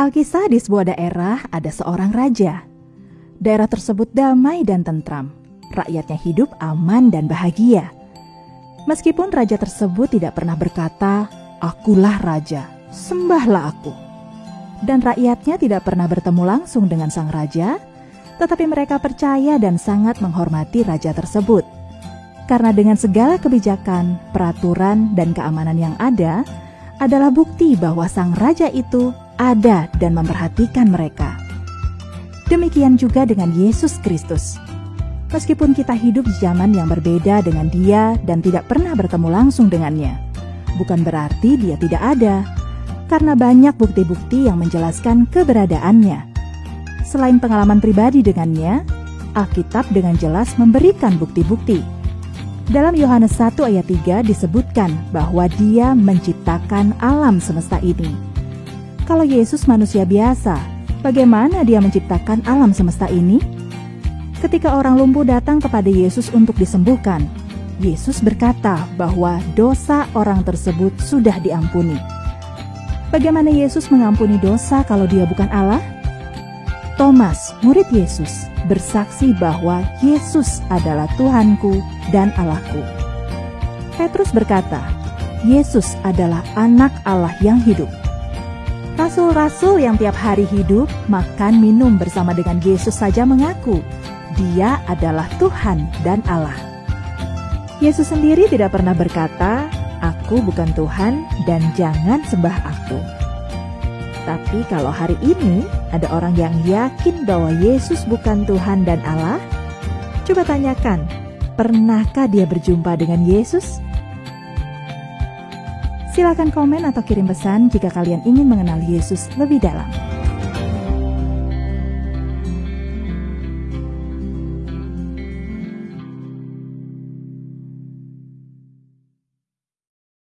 Alkisah di sebuah daerah ada seorang raja. Daerah tersebut damai dan tentram. Rakyatnya hidup aman dan bahagia. Meskipun raja tersebut tidak pernah berkata, "Akulah raja, sembahlah aku." Dan rakyatnya tidak pernah bertemu langsung dengan sang raja, tetapi mereka percaya dan sangat menghormati raja tersebut. Karena dengan segala kebijakan, peraturan, dan keamanan yang ada, adalah bukti bahwa sang raja itu ada dan memperhatikan mereka. Demikian juga dengan Yesus Kristus. Meskipun kita hidup di zaman yang berbeda dengan Dia dan tidak pernah bertemu langsung dengannya, bukan berarti Dia tidak ada, karena banyak bukti-bukti yang menjelaskan keberadaannya. Selain pengalaman pribadi dengannya, Alkitab dengan jelas memberikan bukti-bukti. Dalam Yohanes 1 ayat 3 disebutkan bahwa dia menciptakan alam semesta ini. Kalau Yesus manusia biasa, bagaimana dia menciptakan alam semesta ini? Ketika orang lumpuh datang kepada Yesus untuk disembuhkan, Yesus berkata bahwa dosa orang tersebut sudah diampuni. Bagaimana Yesus mengampuni dosa kalau dia bukan Allah? Thomas, murid Yesus, bersaksi bahwa Yesus adalah Tuhanku dan Allahku. Petrus berkata, Yesus adalah anak Allah yang hidup. Rasul-rasul yang tiap hari hidup, makan, minum bersama dengan Yesus saja mengaku dia adalah Tuhan dan Allah. Yesus sendiri tidak pernah berkata, "Aku bukan Tuhan dan jangan sembah Aku." Tapi kalau hari ini ada orang yang yakin bahwa Yesus bukan Tuhan dan Allah, coba tanyakan, pernahkah dia berjumpa dengan Yesus? Silakan komen atau kirim pesan jika kalian ingin mengenal Yesus lebih dalam.